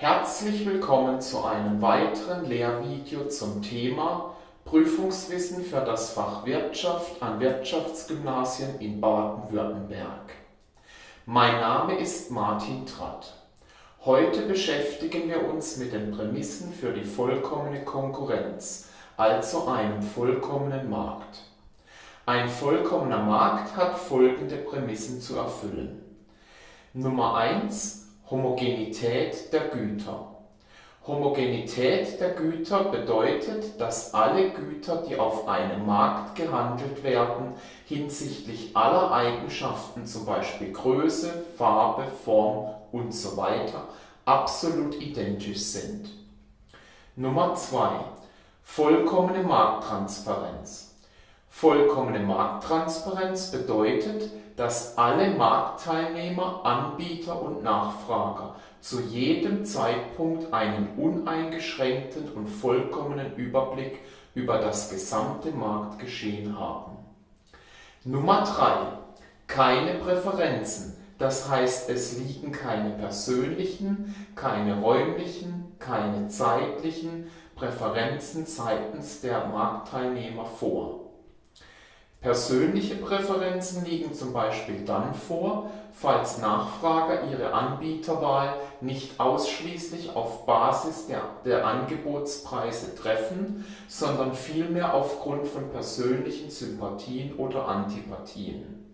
Herzlich willkommen zu einem weiteren Lehrvideo zum Thema Prüfungswissen für das Fach Wirtschaft an Wirtschaftsgymnasien in Baden-Württemberg. Mein Name ist Martin Tratt. Heute beschäftigen wir uns mit den Prämissen für die vollkommene Konkurrenz, also einem vollkommenen Markt. Ein vollkommener Markt hat folgende Prämissen zu erfüllen. Nummer 1 Homogenität der Güter. Homogenität der Güter bedeutet, dass alle Güter, die auf einem Markt gehandelt werden, hinsichtlich aller Eigenschaften zum Beispiel Größe, Farbe, Form usw. absolut identisch sind. Nummer 2. Vollkommene Markttransparenz. Vollkommene Markttransparenz bedeutet, dass alle Marktteilnehmer, Anbieter und Nachfrager zu jedem Zeitpunkt einen uneingeschränkten und vollkommenen Überblick über das gesamte Marktgeschehen haben. Nummer 3. Keine Präferenzen, das heißt es liegen keine persönlichen, keine räumlichen, keine zeitlichen Präferenzen seitens der Marktteilnehmer vor. Persönliche Präferenzen liegen zum Beispiel dann vor, falls Nachfrager ihre Anbieterwahl nicht ausschließlich auf Basis der, der Angebotspreise treffen, sondern vielmehr aufgrund von persönlichen Sympathien oder Antipathien.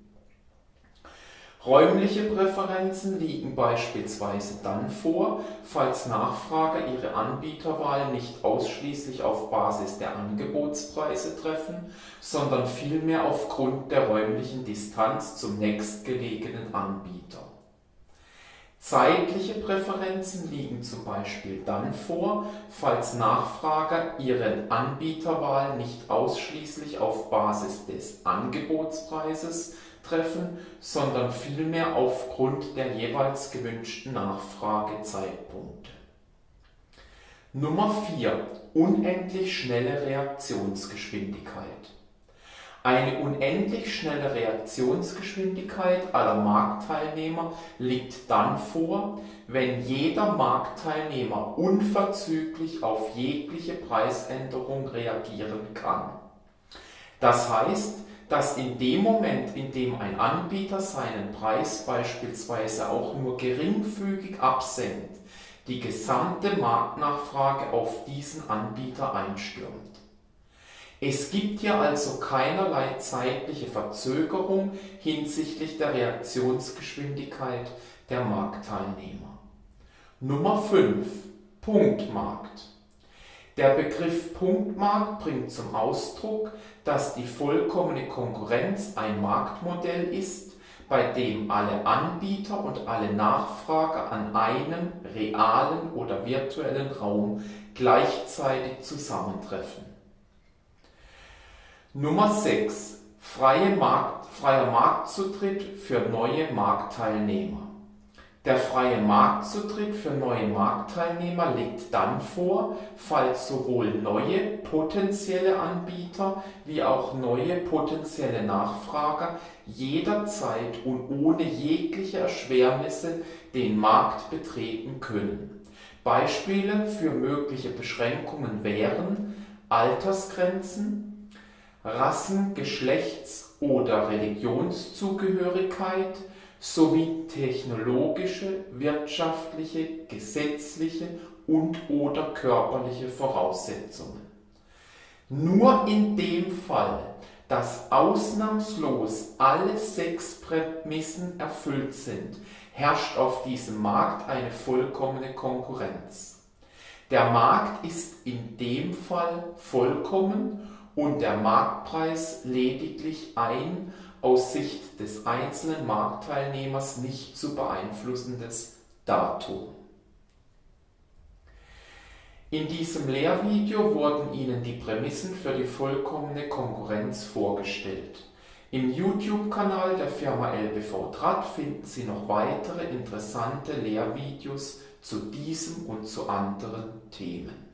Räumliche Präferenzen liegen beispielsweise dann vor, falls Nachfrager ihre Anbieterwahl nicht ausschließlich auf Basis der Angebotspreise treffen, sondern vielmehr aufgrund der räumlichen Distanz zum nächstgelegenen Anbieter. Zeitliche Präferenzen liegen zum Beispiel dann vor, falls Nachfrager ihre Anbieterwahl nicht ausschließlich auf Basis des Angebotspreises treffen, sondern vielmehr aufgrund der jeweils gewünschten Nachfragezeitpunkte. Nummer 4. Unendlich schnelle Reaktionsgeschwindigkeit. Eine unendlich schnelle Reaktionsgeschwindigkeit aller Marktteilnehmer liegt dann vor, wenn jeder Marktteilnehmer unverzüglich auf jegliche Preisänderung reagieren kann. Das heißt, dass in dem Moment, in dem ein Anbieter seinen Preis beispielsweise auch nur geringfügig absenkt, die gesamte Marktnachfrage auf diesen Anbieter einstürmt. Es gibt hier also keinerlei zeitliche Verzögerung hinsichtlich der Reaktionsgeschwindigkeit der Marktteilnehmer. Nummer 5. Punktmarkt. Der Begriff Punktmarkt bringt zum Ausdruck, dass die vollkommene Konkurrenz ein Marktmodell ist, bei dem alle Anbieter und alle Nachfrager an einem realen oder virtuellen Raum gleichzeitig zusammentreffen. Nummer 6. Freie Markt, freier Marktzutritt für neue Marktteilnehmer. Der freie Marktzutritt für neue Marktteilnehmer liegt dann vor, falls sowohl neue potenzielle Anbieter wie auch neue potenzielle Nachfrager jederzeit und ohne jegliche Erschwernisse den Markt betreten können. Beispiele für mögliche Beschränkungen wären Altersgrenzen, Rassen-, Geschlechts- oder Religionszugehörigkeit, sowie technologische, wirtschaftliche, gesetzliche und/oder körperliche Voraussetzungen. Nur in dem Fall, dass ausnahmslos alle sechs Prämissen erfüllt sind, herrscht auf diesem Markt eine vollkommene Konkurrenz. Der Markt ist in dem Fall vollkommen und der Marktpreis lediglich ein aus Sicht des einzelnen Marktteilnehmers nicht zu beeinflussendes Datum. In diesem Lehrvideo wurden Ihnen die Prämissen für die vollkommene Konkurrenz vorgestellt. Im YouTube-Kanal der Firma LBV Draht finden Sie noch weitere interessante Lehrvideos zu diesem und zu anderen Themen.